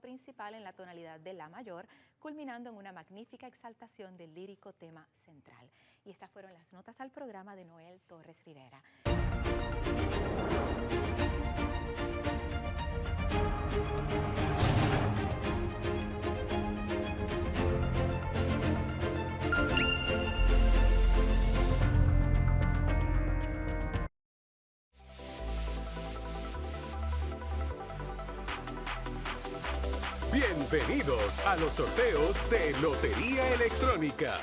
principal en la tonalidad de La mayor, culminando en una magnífica exaltación del lírico tema central. Y estas fueron las notas al programa de Noel Torres Rivera. Bienvenidos a los sorteos de Lotería Electrónica.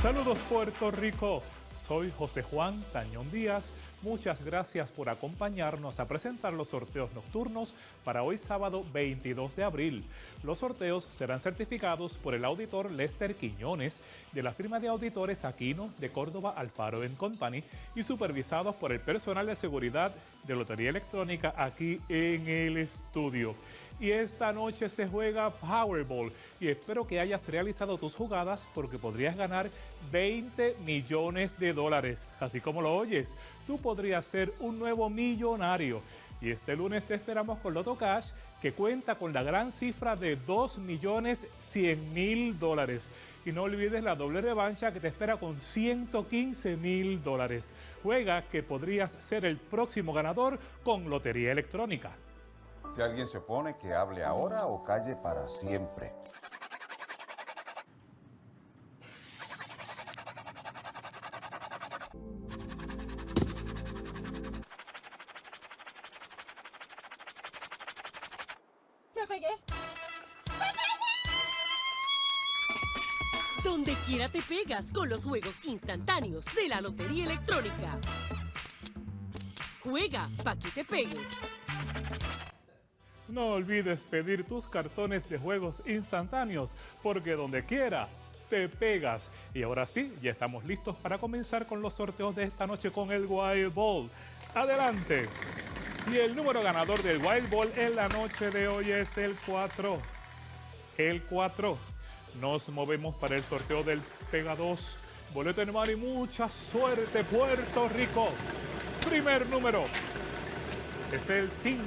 Saludos Puerto Rico, soy José Juan Tañón Díaz. Muchas gracias por acompañarnos a presentar los sorteos nocturnos para hoy sábado 22 de abril. Los sorteos serán certificados por el auditor Lester Quiñones de la firma de auditores Aquino de Córdoba Alfaro Company y supervisados por el personal de seguridad de Lotería Electrónica aquí en el estudio y esta noche se juega Powerball y espero que hayas realizado tus jugadas porque podrías ganar 20 millones de dólares. Así como lo oyes, tú podrías ser un nuevo millonario. Y este lunes te esperamos con Loto Cash que cuenta con la gran cifra de 2 millones 100 mil dólares. Y no olvides la doble revancha que te espera con 115 mil dólares. Juega que podrías ser el próximo ganador con Lotería Electrónica. Si alguien se opone, que hable ahora o calle para siempre. ¡Me pegué! Donde quiera te pegas con los juegos instantáneos de la Lotería Electrónica. Juega pa' que te pegues. No olvides pedir tus cartones de juegos instantáneos, porque donde quiera te pegas. Y ahora sí, ya estamos listos para comenzar con los sorteos de esta noche con el Wild Ball. ¡Adelante! Y el número ganador del Wild Ball en la noche de hoy es el 4. El 4. Nos movemos para el sorteo del Pega 2. Boleto en mar y mucha suerte, Puerto Rico. Primer número es el 5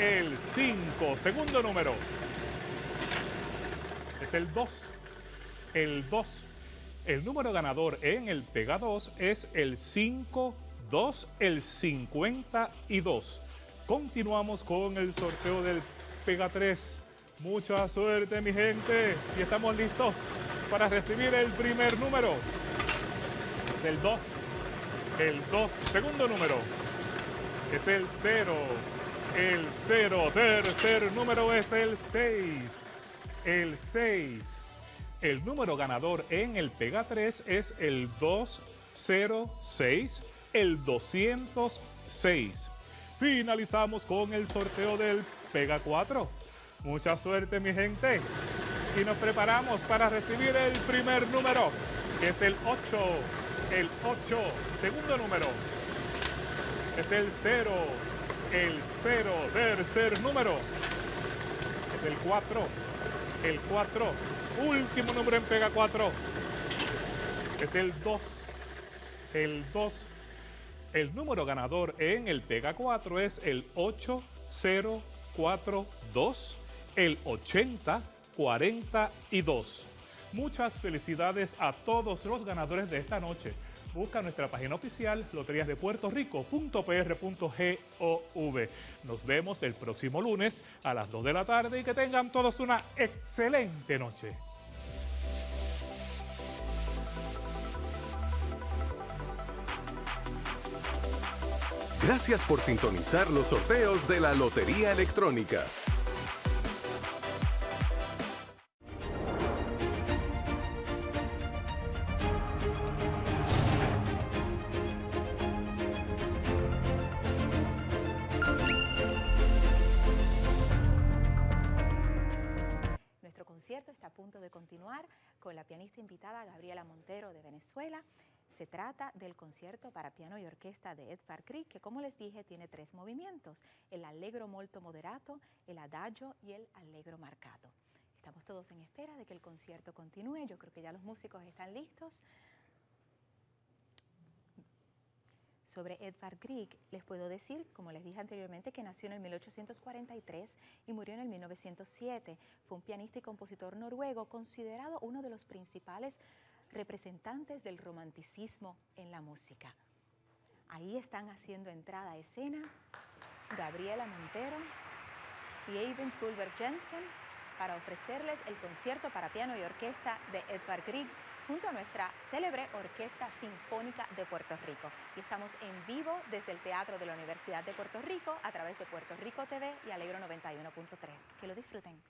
el 5. Segundo número es el 2. El 2. El número ganador en el Pega 2 es el 5, 2, el 52. Continuamos con el sorteo del Pega 3. Mucha suerte mi gente y estamos listos para recibir el primer número. Es el 2. El 2. Segundo número es el 0 el 0. Tercer número es el 6. El 6. El número ganador en el Pega 3 es el 206, el 206. Finalizamos con el sorteo del Pega 4. Mucha suerte mi gente. Y nos preparamos para recibir el primer número, que es el 8. El 8. Segundo número es el 0 el 0, tercer número, es el 4, el 4, último número en pega 4, es el 2, el 2, el número ganador en el pega 4 es el 8042, el 8042. Muchas felicidades a todos los ganadores de esta noche busca nuestra página oficial loteriasdepuertorico.pr.gov. Nos vemos el próximo lunes a las 2 de la tarde y que tengan todos una excelente noche. Gracias por sintonizar los sorteos de la Lotería Electrónica. Con la pianista invitada Gabriela Montero de Venezuela. Se trata del concierto para piano y orquesta de Edvard Grieg, que como les dije tiene tres movimientos, el allegro molto moderato, el adagio y el allegro marcato. Estamos todos en espera de que el concierto continúe, yo creo que ya los músicos están listos. Sobre Edvard Grieg, les puedo decir, como les dije anteriormente, que nació en el 1843 y murió en el 1907. Fue un pianista y compositor noruego considerado uno de los principales representantes del romanticismo en la música. Ahí están haciendo entrada a escena Gabriela Montero y Eivind Gulberg Jensen para ofrecerles el concierto para piano y orquesta de Edvard Grieg junto a nuestra célebre Orquesta Sinfónica de Puerto Rico. Y estamos en vivo desde el Teatro de la Universidad de Puerto Rico a través de Puerto Rico TV y Alegro 91.3. Que lo disfruten.